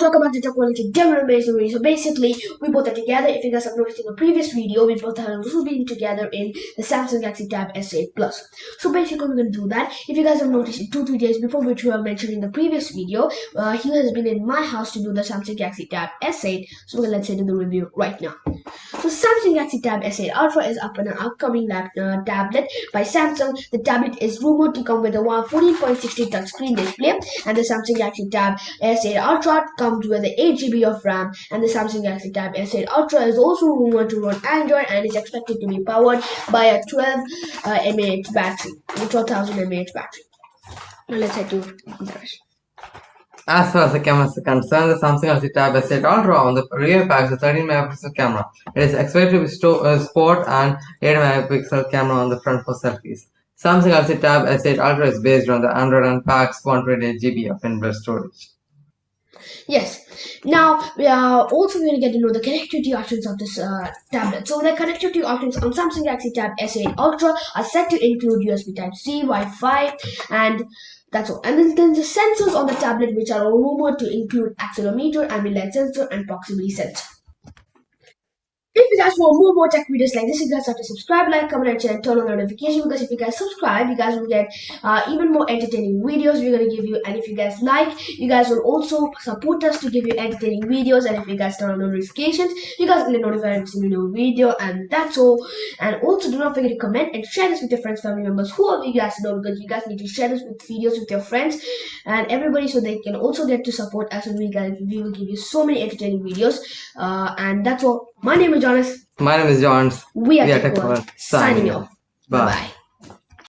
guys, welcome back to Tech Quality Demo Amazing So basically, we both are together. If you guys have noticed in the previous video, we both have been together in the Samsung Galaxy Tab S8 Plus. So basically, we're to do that. If you guys have noticed in two, three days before, which we have mentioned in the previous video, uh, he has been in my house to do the Samsung Galaxy Tab S8. So let's do the review right now. So Samsung Galaxy Tab S8 Ultra is up on an upcoming lap, uh, tablet by Samsung. The tablet is rumored to come with a 14.60 touchscreen display and the Samsung Galaxy Tab S8 Ultra comes with 8 GB of RAM and the Samsung Galaxy Tab S8 Ultra is also rumored to run Android and is expected to be powered by a 12 uh, mAh battery, 12,000 mAh battery. Now let's head to the rest. As far as the camera is concerned, the Samsung Galaxy Tab S8 Ultra on the rear packs a 13 megapixel camera. It is expected to be uh, sport and 8 megapixel camera on the front for selfies. Samsung Galaxy Tab S8 Ultra is based on the Android and packs 128 GB of inbuilt storage. Yes. Now we are also going to get to know the connectivity options of this uh, tablet. So the connectivity options on Samsung Galaxy Tab S8 Ultra are set to include USB Type-C, Wi-Fi, and that's all. And then, then the sensors on the tablet which are rumored to include accelerometer, ambient light sensor, and proximity sensor. If you guys want more more tech videos like this, you guys have to subscribe, like, comment, and share, and turn on notification because if you guys subscribe, you guys will get uh, even more entertaining videos we're gonna give you. And if you guys like, you guys will also support us to give you entertaining videos. And if you guys turn on notifications, you guys will get notified every single new video. And that's all. And also do not forget to comment and share this with your friends, family members, whoever you guys know because you guys need to share this with videos with your friends and everybody so they can also get to support us and we guys we will give you so many entertaining videos. Uh, and that's all. My name is Jonas. My name is Johns. We are, we are Tech World. Signing off. Bye. Bye.